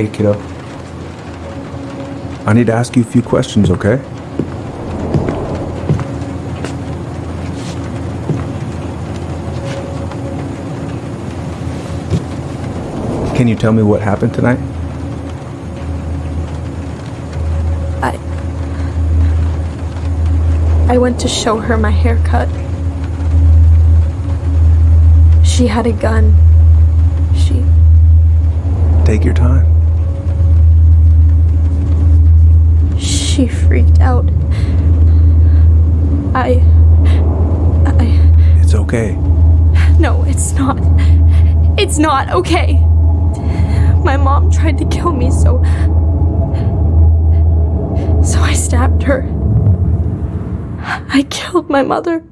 Hey, kiddo. I need to ask you a few questions, okay? Can you tell me what happened tonight? I. I went to show her my haircut. She had a gun. She. Take your time. She freaked out. I. I. It's okay. No, it's not. It's not okay. My mom tried to kill me, so. So I stabbed her. I killed my mother.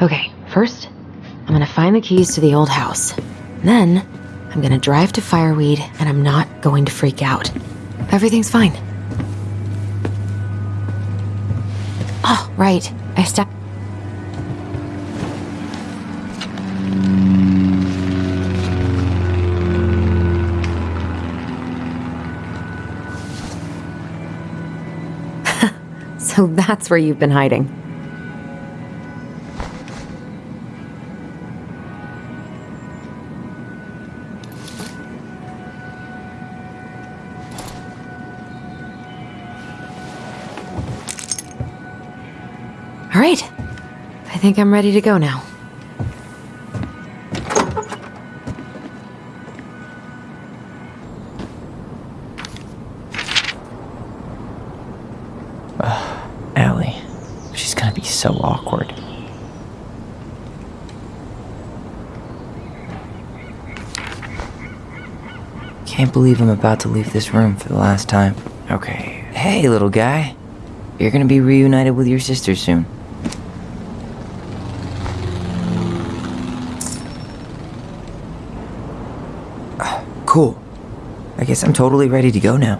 Okay, first, I'm gonna find the keys to the old house. Then, I'm gonna drive to Fireweed and I'm not going to freak out. Everything's fine. Oh, right. I stepped. so that's where you've been hiding. All right. I think I'm ready to go now. Allie. She's gonna be so awkward. Can't believe I'm about to leave this room for the last time. Okay. Hey, little guy. You're gonna be reunited with your sister soon. Cool. I guess I'm totally ready to go now.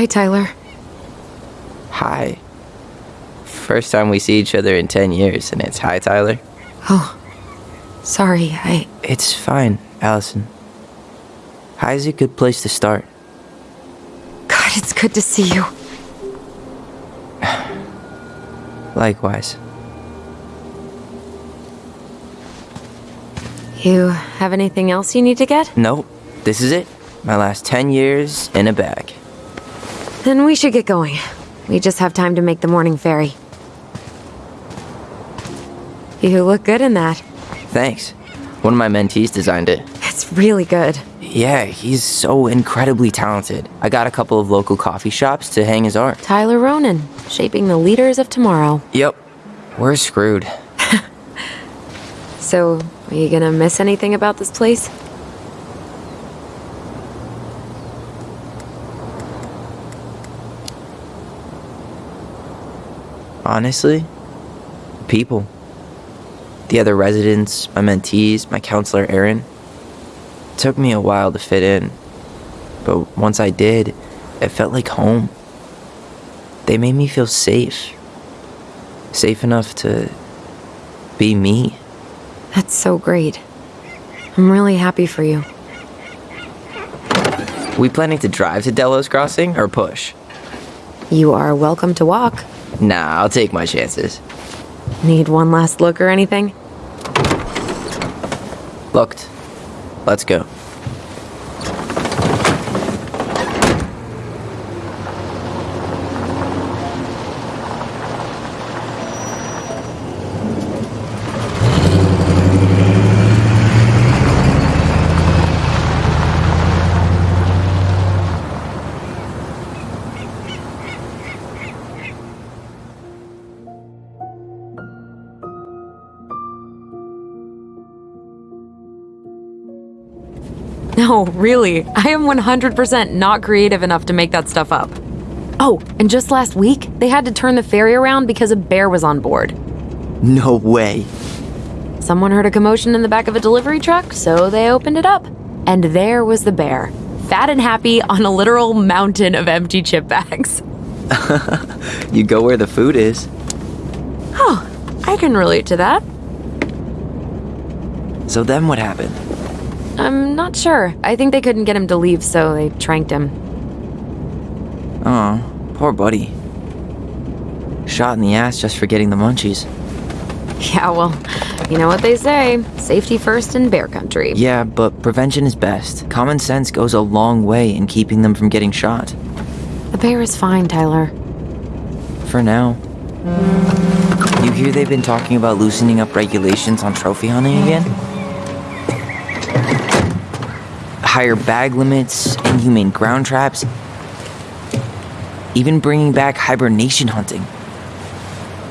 Hi, Tyler. Hi. First time we see each other in 10 years, and it's hi, Tyler. Oh, sorry. I. It's fine, Alyson. Hi is a good place to start. God, it's good to see you. Likewise. You have anything else you need to get? Nope, this is it. My last 10 years in a bag. Then we should get going. We just have time to make the morning ferry. You look good in that. Thanks. One of my mentees designed it. It's really good. Yeah, he's so incredibly talented. I got a couple of local coffee shops to hang his art. Tyler Ronan, shaping the leaders of tomorrow. Yep, we're screwed. So, are you gonna miss anything about this place? Honestly, people. The other residents, my mentees, my counselor Aaron. It took me a while to fit in, but once I did, it felt like home. They made me feel safe. Safe enough to be me. That's so great. I'm really happy for you. We planning to drive to Delos Crossing or push? You are welcome to walk. Nah, I'll take my chances. Need one last look or anything? Looked. Let's go. Really. I am 100% not creative enough to make that stuff up. Oh, and just last week, they had to turn the ferry around because a bear was on board. No way. Someone heard a commotion in the back of a delivery truck, so they opened it up. And there was the bear, fat and happy on a literal mountain of empty chip bags. You go where the food is. Oh, I can relate to that. So then what happened? I'm not sure. I think they couldn't get him to leave, so they tranked him. Oh, poor buddy. Shot in the ass just for getting the munchies. Yeah, well, you know what they say safety first in bear country. Yeah, but prevention is best. Common sense goes a long way in keeping them from getting shot. The bear is fine, Tyler. For now. You hear they've been talking about loosening up regulations on trophy hunting again? Higher bag limits, inhumane ground traps, even bringing back hibernation hunting.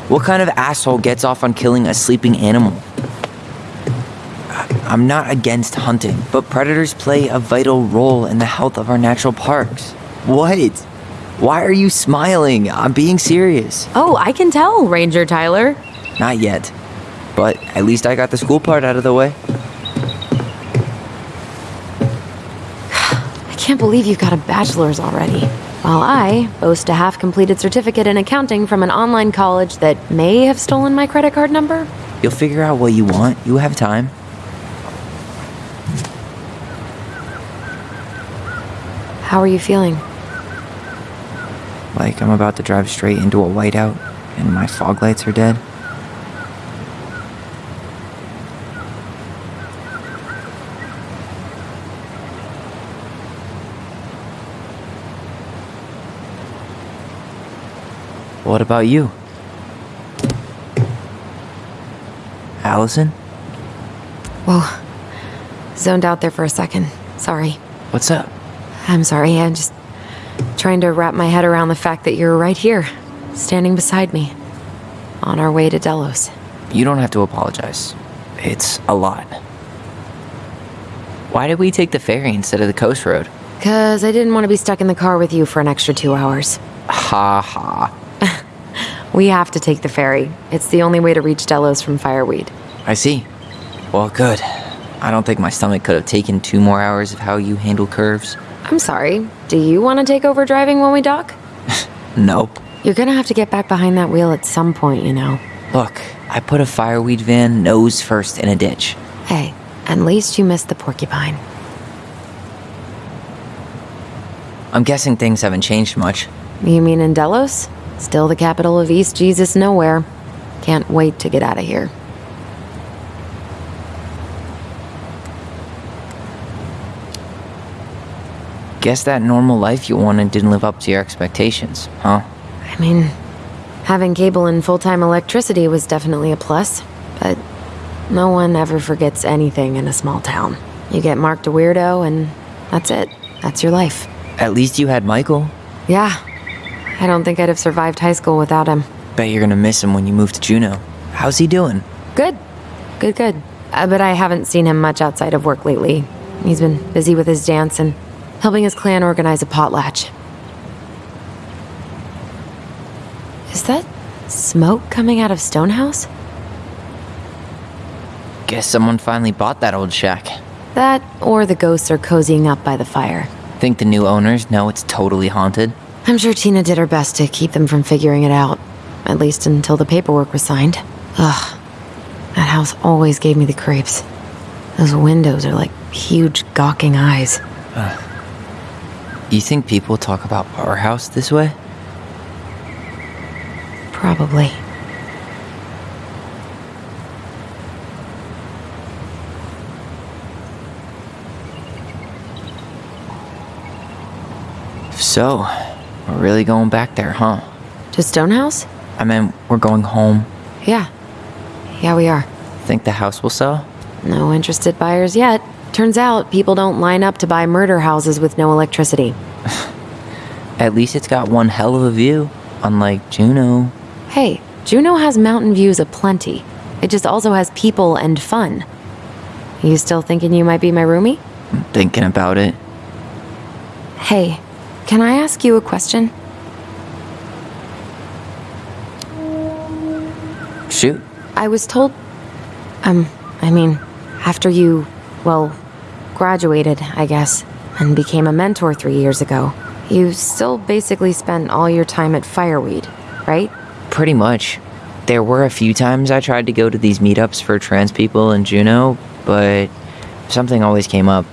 What kind of asshole gets off on killing a sleeping animal? I- I'm not against hunting, but predators play a vital role in the health of our natural parks. What? Why are you smiling? I'm being serious. Oh, I can tell, Ranger Tyler. Not yet. But at least I got the school part out of the way. Can't believe you've got a bachelor's already. While I boast a half completed certificate in accounting from an online college that may have stolen my credit card number. You'll figure out what you want. You have time. How are you feeling? Like I'm about to drive straight into a whiteout and my fog lights are dead. What about you? Alyson? Well, Zoned out there for a second. Sorry. What's up? I'm sorry. I'm just trying to wrap my head around the fact that you're right here, standing beside me, on our way to Delos. You don't have to apologize. It's a lot. Why did we take the ferry instead of the coast road? Because I didn't want to be stuck in the car with you for an extra two hours. Ha ha. We have to take the ferry. It's the only way to reach Delos from Fireweed. I see. Well, good. I don't think my stomach could have taken two more hours of how you handle curves. I'm sorry. Do you want to take over driving when we dock? Nope. You're gonna have to get back behind that wheel at some point, you know. Look, I put a fireweed van nose first in a ditch. Hey, at least you missed the porcupine. I'm guessing things haven't changed much. You mean in Delos? Still the capital of East Jesus Nowhere. Can't wait to get out of here. Guess that normal life you wanted didn't live up to your expectations, huh? I mean, having cable and full time electricity was definitely a plus, but no one ever forgets anything in a small town. You get marked a weirdo, and that's it. That's your life. At least you had Michael. Yeah, I don't think I'd have survived high school without him. Bet you're gonna miss him when you move to Juneau. How's he doing? Good. Good, good. Uh, but I haven't seen him much outside of work lately. He's been busy with his dance and helping his clan organize a potlatch. Is that smoke coming out of Stonehouse? Guess someone finally bought that old shack. That, or the ghosts are cozying up by the fire. Think the new owners know it's totally haunted? I'm sure Tina did her best to keep them from figuring it out. At least until the paperwork was signed. Ugh. That house always gave me the creeps. Those windows are like huge gawking eyes. Uh, you think people talk about our house this way? Probably. So, we're really going back there, huh? To Stonehouse? I mean, we're going home. Yeah. Yeah, we are. Think the house will sell? No interested buyers yet. Turns out people don't line up to buy murder houses with no electricity. At least it's got one hell of a view, unlike Juneau. Hey, Juneau has mountain views aplenty. It just also has people and fun. You still thinking you might be my roomie? I'm thinking about it. Hey, can I ask you a question? Shoot. I was told. Um, I mean, after you, well, graduated, I guess, and became a mentor three years ago, you still basically spent all your time at Fireweed, right? Pretty much. There were a few times I tried to go to these meetups for trans people in Juneau, but something always came up.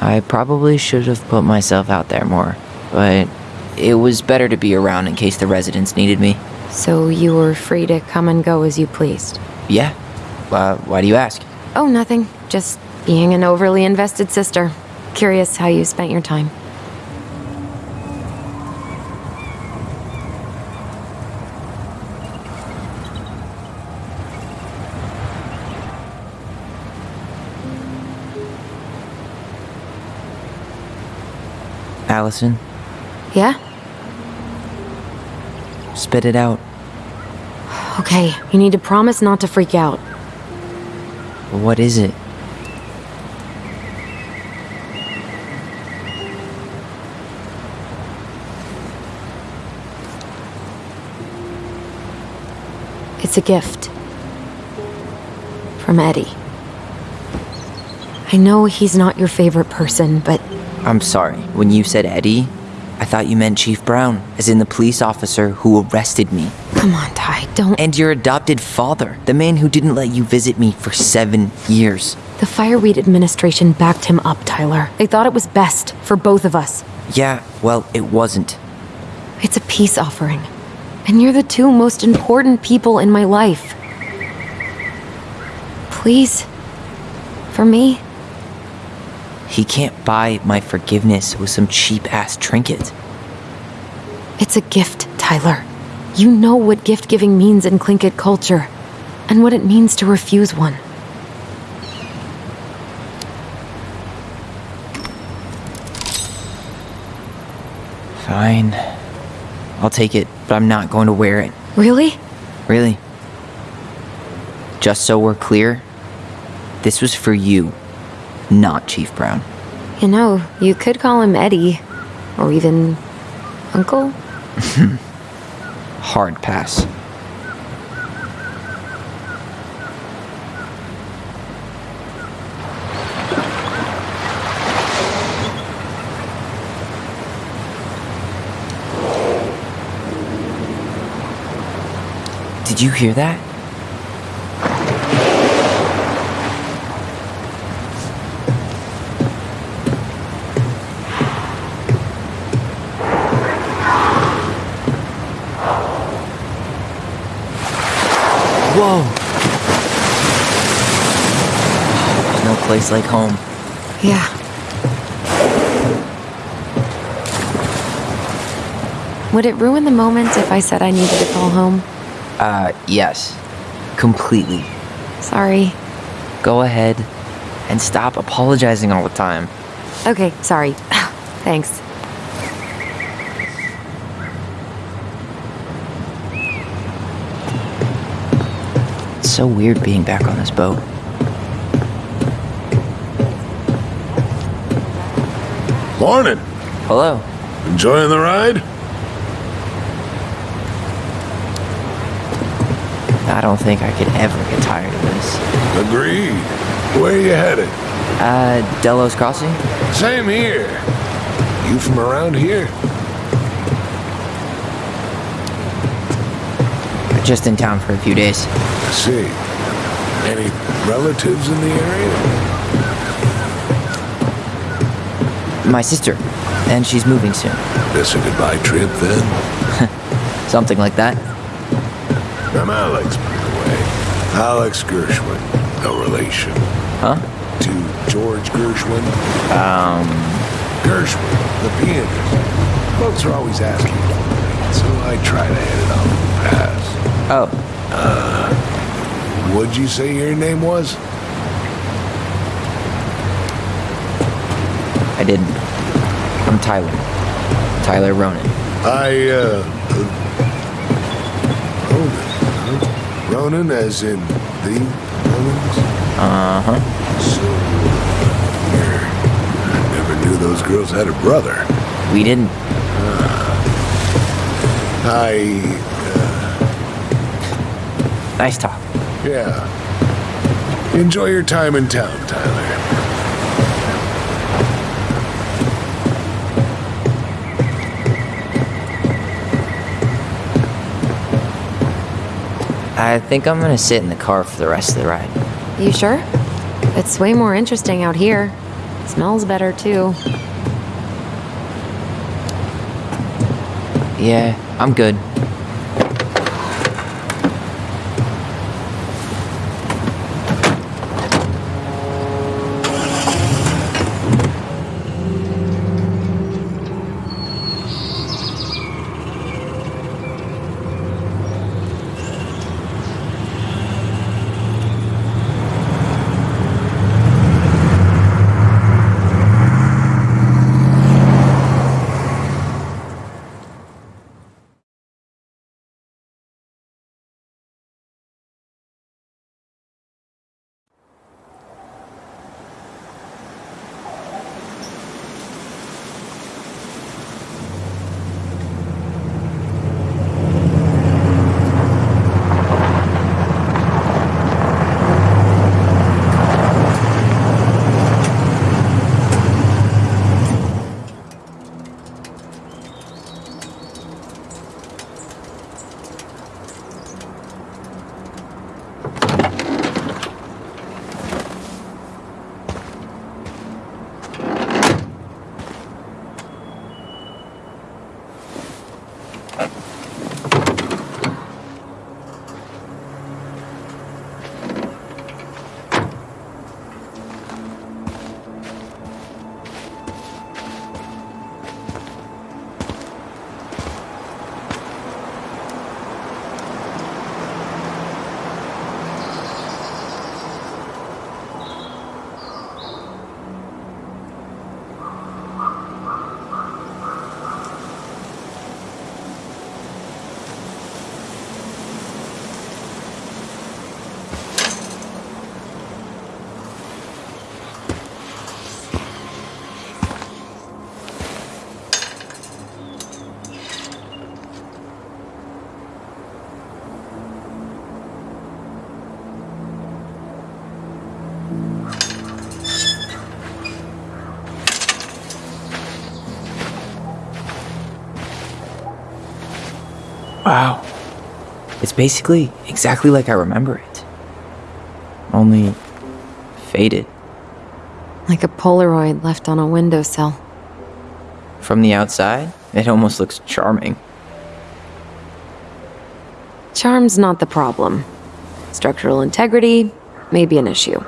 I probably should have put myself out there more, but it was better to be around in case the residents needed me. So you were free to come and go as you pleased. Yeah. Uh, why do you ask? Oh, nothing. Just being an overly invested sister. Curious how you spent your time. Alyson, Yeah? spit it out. Okay, you need to promise not to freak out. What is it? It's a gift. From Eddie. I know he's not your favorite person, but I'm sorry. When you said Eddie, I thought you meant Chief Brown, as in the police officer who arrested me. come on, Ty, don't. And your adopted father, the man who didn't let you visit me for seven years. The Fireweed administration backed him up, Tyler. They thought it was best for both of us. Yeah, well, it wasn't. It's a peace offering. And you're the two most important people in my life. Please. For me. He can't buy my forgiveness with some cheap ass trinket. It's a gift, Tyler. You know what gift giving means in Tlingit culture, and what it means to refuse one. Fine. I'll take it, but I'm not going to wear it. Really? Really? Just so we're clear, this was for you, not Chief Brown. You know, you could call him Eddie, or even Uncle. Hard pass. Did you hear that? Place like home. Yeah. Would it ruin the moment if I said I needed to call home? Uh, yes. Completely. Sorry. Go ahead and stop apologizing all the time. Okay, sorry. Thanks. It's so weird being back on this boat. Morning. Hello. Enjoying the ride? I don't think I could ever get tired of this. Agreed. Where are you headed? Uh, Delos Crossing? Same here. You from around here? Just in town for a few days. I see. Any relatives in the area? My sister, and she's moving soon. This a goodbye trip then? Something like that. I'm Alex, by the way. Alex Gershwin. No relation. Huh? To George Gershwin. Um, Gershwin, the pianist. Folks are always asking for me, so I try to hit it off the pass. oh, What'd you say your name was? I didn't. I'm Tyler. Tyler Ronan. I, uh. uh Ronan. huh? Ronan, as in the Ronans? Uh huh. So. I never knew those girls had a brother. We didn't. Uh, I. Nice talk. Yeah. Enjoy your time in town, Tyler. I think I'm gonna sit in the car for the rest of the ride. You sure? It's way more interesting out here. Smells better too. Yeah, I'm good. Wow. It's basically exactly like I remember it. Only faded. Like a Polaroid left on a windowsill. From the outside, it almost looks charming. Charm's not the problem. Structural integrity may be an issue.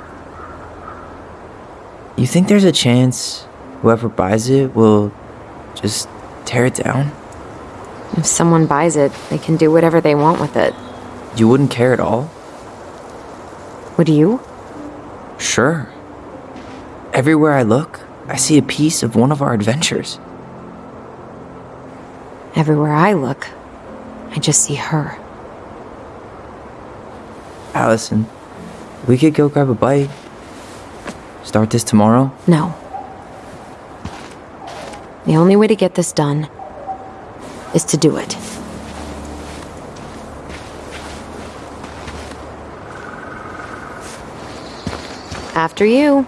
You think there's a chance whoever buys it will just tear it down? If someone buys it, they can do whatever they want with it. You wouldn't care at all? Would you? Sure. Everywhere I look, I see a piece of one of our adventures. Everywhere I look, I just see her. Alyson, we could go grab a bite. Start this tomorrow? No. The only way to get this done is to do it. After you.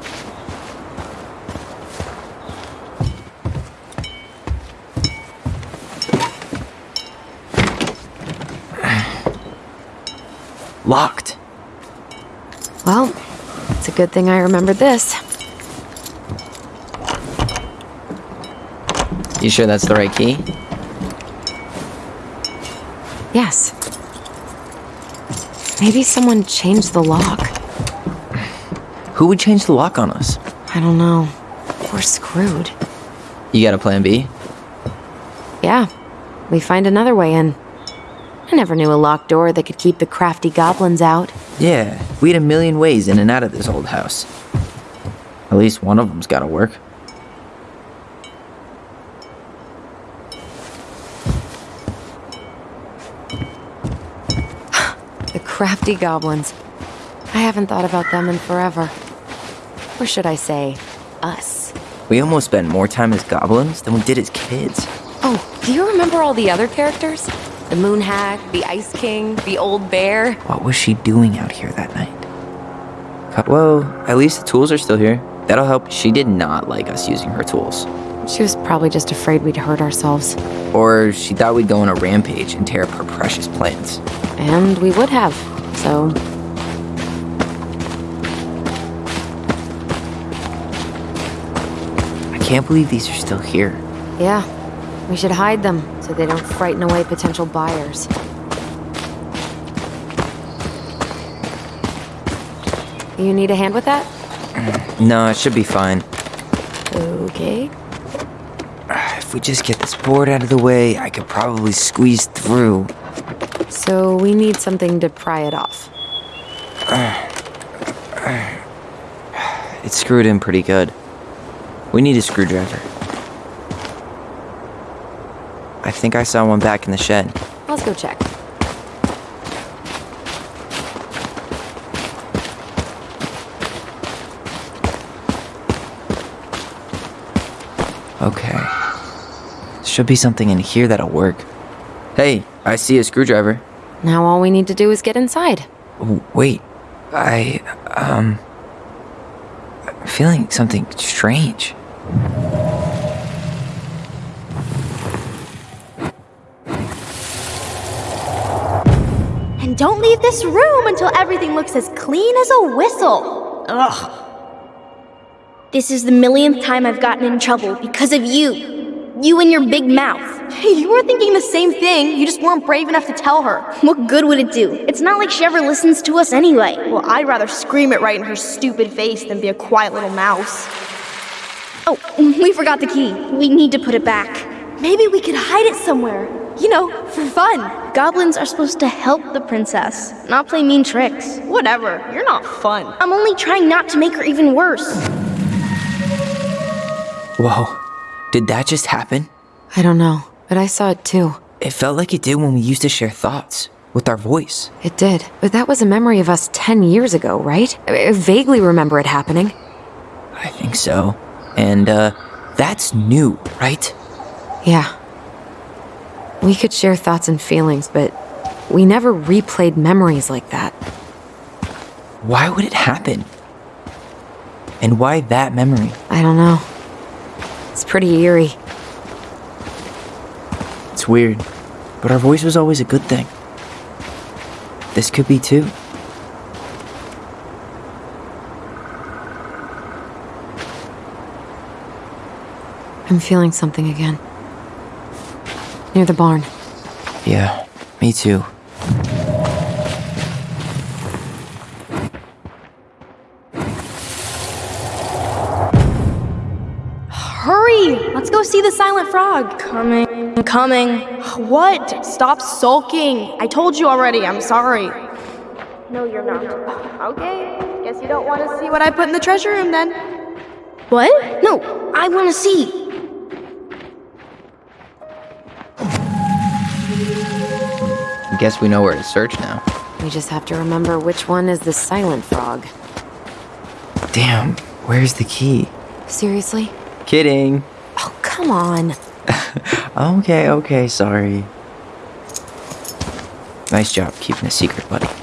Locked. Well, it's a good thing I remembered this. You sure that's the right key? Yes. Maybe someone changed the lock. Who would change the lock on us? I don't know. We're screwed. You got a plan B? Yeah, we find another way in. I never knew a locked door that could keep the crafty goblins out. Yeah, we had a million ways in and out of this old house. At least one of them's gotta work. Crafty goblins. I haven't thought about them in forever. Or should I say, us. We almost spent more time as goblins than we did as kids. Oh, do you remember all the other characters? The Moon Hag, the Ice King, the Old Bear? What was she doing out here that night? Well, at least the tools are still here. That'll help. She did not like us using her tools. She was probably just afraid we'd hurt ourselves. Or she thought we'd go on a rampage and tear up her precious plants. And we would have, so. I can't believe these are still here. Yeah, we should hide them so they don't frighten away potential buyers. You need a hand with that? No, it should be fine. Okay. If we just get this board out of the way, I could probably squeeze through. So we need something to pry it off. It's screwed in pretty good. We need a screwdriver. I think I saw one back in the shed. Let's go check. Okay. Should be something in here that'll work. Hey, I see a screwdriver. Now all we need to do is get inside. Wait, I, um. I'm feeling something strange. And don't leave this room until everything looks as clean as a whistle. Ugh. This is the millionth time I've gotten in trouble because of you. You and your big mouth. Hey, you were thinking the same thing. You just weren't brave enough to tell her. What good would it do? It's not like she ever listens to us anyway. Well, I'd rather scream it right in her stupid face than be a quiet little mouse. Oh, we forgot the key. We need to put it back. Maybe we could hide it somewhere. You know, for fun. Goblins are supposed to help the princess, not play mean tricks. Whatever. You're not fun. I'm only trying not to make her even worse. Whoa, did that just happen? I don't know, but I saw it too. It felt like it did when we used to share thoughts with our voice. It did, but that was a memory of us 10 years ago, right? I I vaguely remember it happening. I think so. And, uh, that's new, right? Yeah. We could share thoughts and feelings, but we never replayed memories like that. Why would it happen? And why that memory? I don't know. It's pretty eerie. It's weird. But our voice was always a good thing. This could be too. I'm feeling something again. Near the barn. Yeah, me too. See the silent frog. Coming. Coming. What? Stop sulking. I told you already. I'm sorry. No, you're not. Okay. Guess you don't want to see what I put in the treasure room then. What? No, I want to see. I Guess we know where to search now. We just have to remember which one is the silent frog. Damn, where's the key? Seriously? Kidding. Come on. Okay, okay, sorry. Nice job keeping a secret, buddy.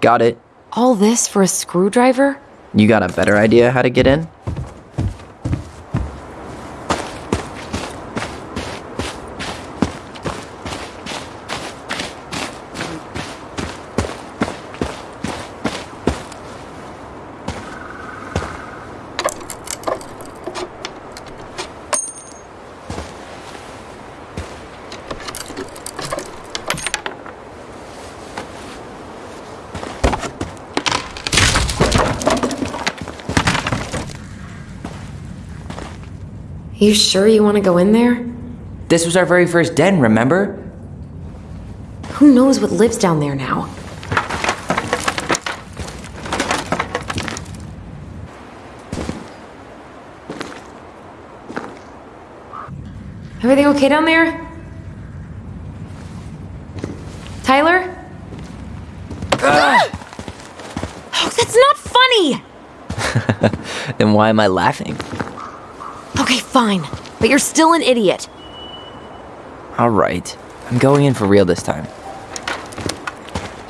Got it. All this for a screwdriver? You got a better idea how to get in? You sure you want to go in there? This was our very first den, remember? Who knows what lives down there now? Everything okay down there? Tyler? Oh, that's not funny! Then why am I laughing? Fine. But you're still an idiot. Alright, I'm going in for real this time.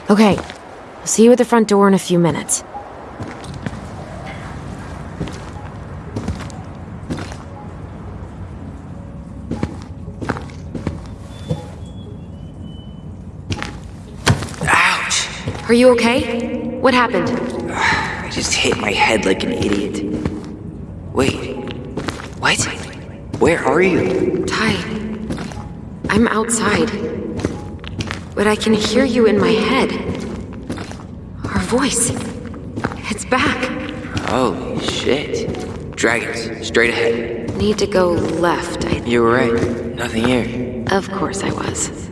Okay. I'll see you at the front door in a few minutes. Ouch! Are you okay? What happened? I just hit my head like an idiot. Wait? Where are you? Ty, I'm outside. But I can hear you in my head. Our voice. It's back. Holy shit. Dragons, straight ahead. Need to go left. I... You were right. Nothing here. Of course I was.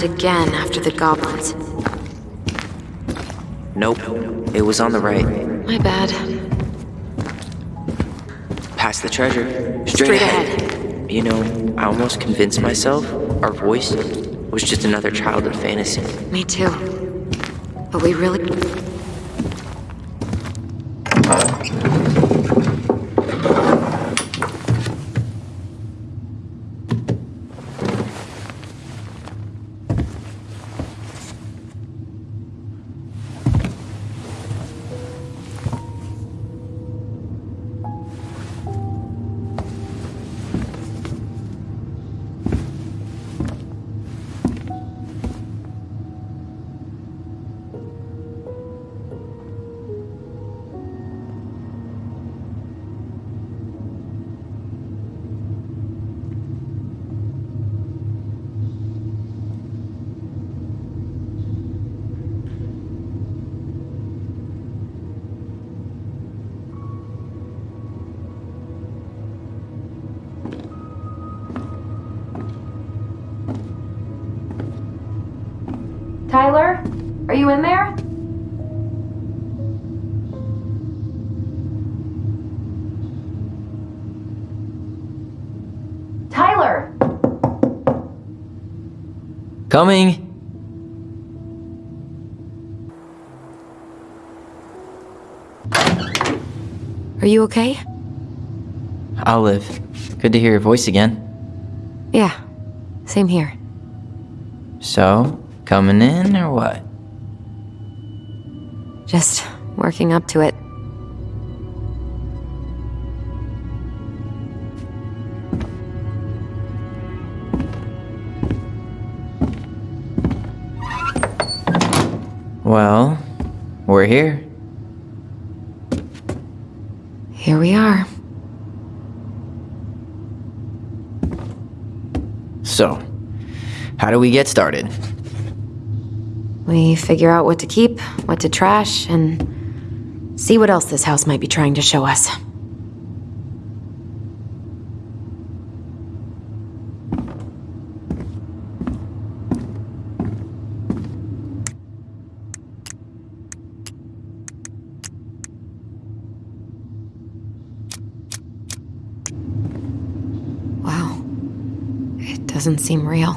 Left again after the goblins. Nope. It was on the right. My bad. Past the treasure. Straight, Straight ahead. You know, I almost convinced myself our voice was just another childhood fantasy. Me too. But we really. Coming! Are you okay? Olive, good to hear your voice again. Yeah, same here. So, coming in or what? Just working up to it. Well, we're here. Here we are. So, how do we get started? We figure out what to keep, what to trash, and see what else this house might be trying to show us. Wow. It doesn't seem real.